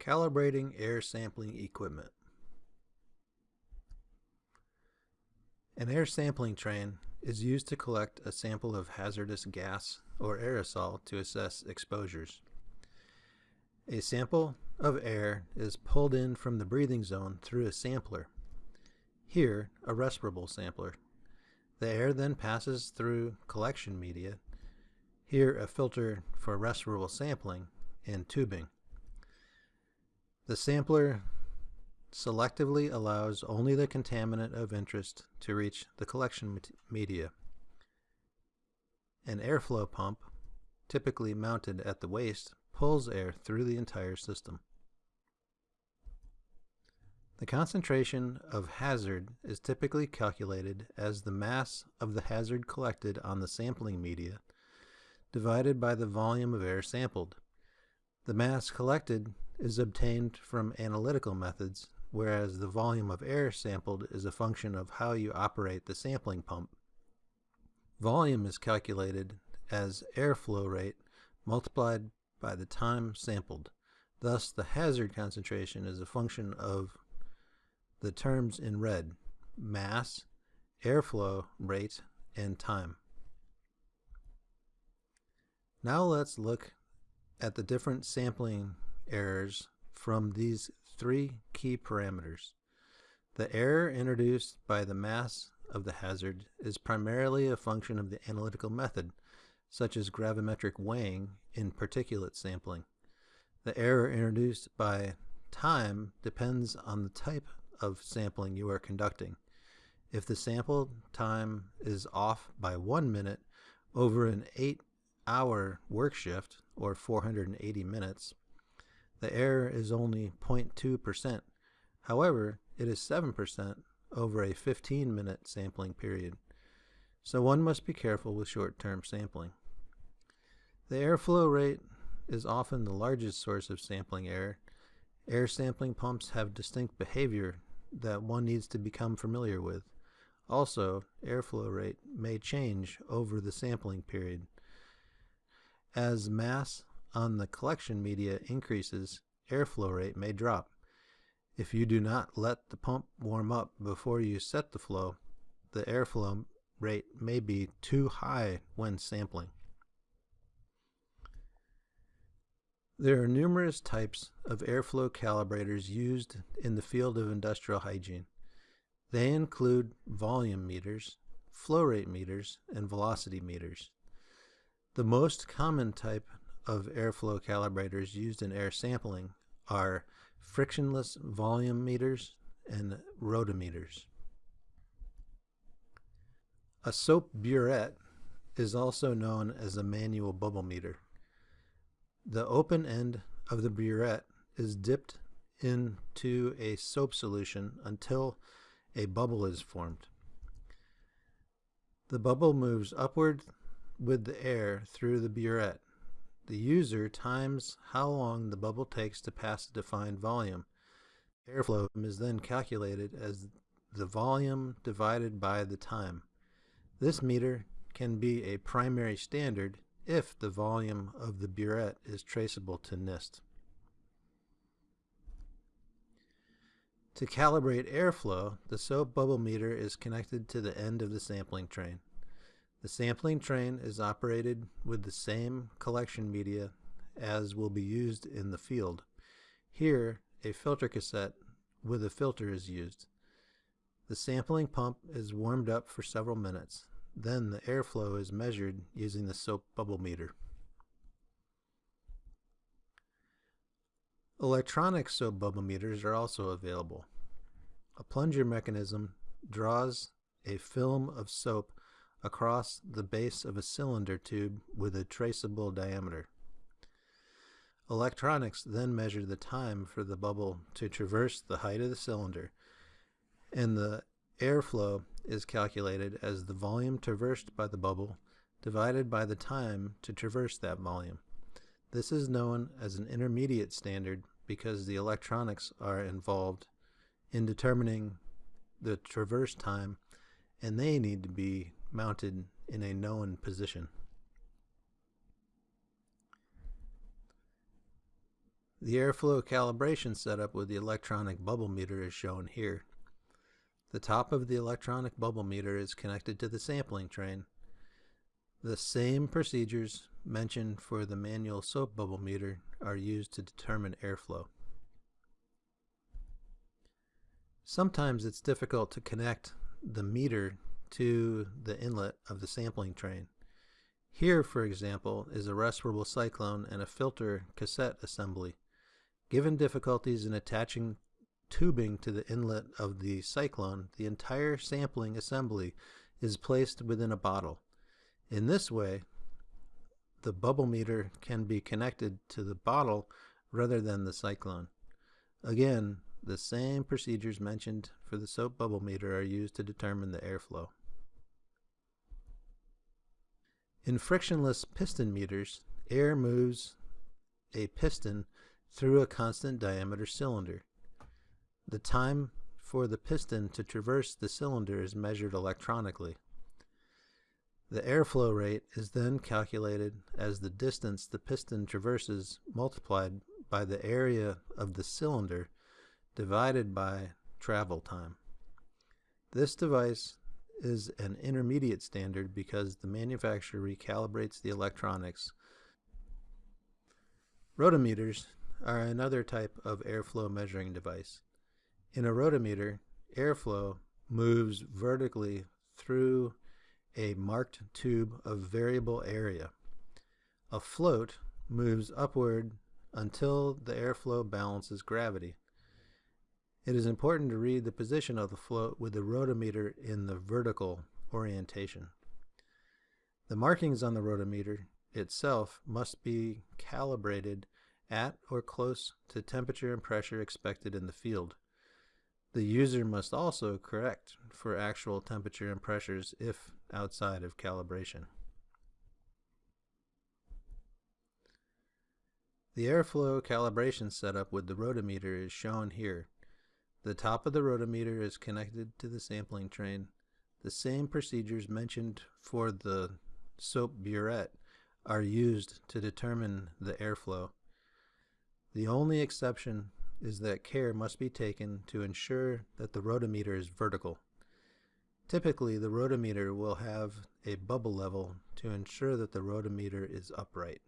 Calibrating air sampling equipment. An air sampling train is used to collect a sample of hazardous gas or aerosol to assess exposures. A sample of air is pulled in from the breathing zone through a sampler, here a respirable sampler. The air then passes through collection media, here a filter for respirable sampling, and tubing. The sampler selectively allows only the contaminant of interest to reach the collection media. An airflow pump, typically mounted at the waist, pulls air through the entire system. The concentration of hazard is typically calculated as the mass of the hazard collected on the sampling media divided by the volume of air sampled. The mass collected is obtained from analytical methods, whereas the volume of air sampled is a function of how you operate the sampling pump. Volume is calculated as airflow rate multiplied by the time sampled. Thus, the hazard concentration is a function of the terms in red, mass, airflow rate, and time. Now let's look at the different sampling errors from these three key parameters. The error introduced by the mass of the hazard is primarily a function of the analytical method, such as gravimetric weighing in particulate sampling. The error introduced by time depends on the type of sampling you are conducting. If the sample time is off by one minute over an eight hour work shift, or 480 minutes, the error is only 0.2%. However, it is 7% over a 15 minute sampling period. So one must be careful with short-term sampling. The airflow rate is often the largest source of sampling error. Air sampling pumps have distinct behavior that one needs to become familiar with. Also, airflow rate may change over the sampling period. As mass on the collection media increases, airflow rate may drop. If you do not let the pump warm up before you set the flow, the airflow rate may be too high when sampling. There are numerous types of airflow calibrators used in the field of industrial hygiene. They include volume meters, flow rate meters, and velocity meters. The most common type of airflow calibrators used in air sampling are frictionless volume meters and rotameters. A soap burette is also known as a manual bubble meter. The open end of the burette is dipped into a soap solution until a bubble is formed. The bubble moves upward with the air through the burette the user times how long the bubble takes to pass a defined volume. Airflow is then calculated as the volume divided by the time. This meter can be a primary standard if the volume of the burette is traceable to NIST. To calibrate airflow, the soap bubble meter is connected to the end of the sampling train. The sampling train is operated with the same collection media as will be used in the field. Here, a filter cassette with a filter is used. The sampling pump is warmed up for several minutes. Then the airflow is measured using the soap bubble meter. Electronic soap bubble meters are also available. A plunger mechanism draws a film of soap across the base of a cylinder tube with a traceable diameter. Electronics then measure the time for the bubble to traverse the height of the cylinder, and the airflow is calculated as the volume traversed by the bubble divided by the time to traverse that volume. This is known as an intermediate standard because the electronics are involved in determining the traverse time and they need to be mounted in a known position. The airflow calibration setup with the electronic bubble meter is shown here. The top of the electronic bubble meter is connected to the sampling train. The same procedures mentioned for the manual soap bubble meter are used to determine airflow. Sometimes it's difficult to connect the meter to the inlet of the sampling train. Here, for example, is a respirable cyclone and a filter cassette assembly. Given difficulties in attaching tubing to the inlet of the cyclone, the entire sampling assembly is placed within a bottle. In this way, the bubble meter can be connected to the bottle rather than the cyclone. Again, the same procedures mentioned for the soap bubble meter are used to determine the airflow. In frictionless piston meters, air moves a piston through a constant diameter cylinder. The time for the piston to traverse the cylinder is measured electronically. The airflow rate is then calculated as the distance the piston traverses multiplied by the area of the cylinder divided by travel time. This device is an intermediate standard because the manufacturer recalibrates the electronics. Rotameters are another type of airflow measuring device. In a rotameter, airflow moves vertically through a marked tube of variable area. A float moves upward until the airflow balances gravity. It is important to read the position of the float with the rotameter in the vertical orientation. The markings on the rotameter itself must be calibrated at or close to temperature and pressure expected in the field. The user must also correct for actual temperature and pressures if outside of calibration. The airflow calibration setup with the rotameter is shown here. The top of the rotameter is connected to the sampling train. The same procedures mentioned for the soap burette are used to determine the airflow. The only exception is that care must be taken to ensure that the rotameter is vertical. Typically, the rotameter will have a bubble level to ensure that the rotameter is upright.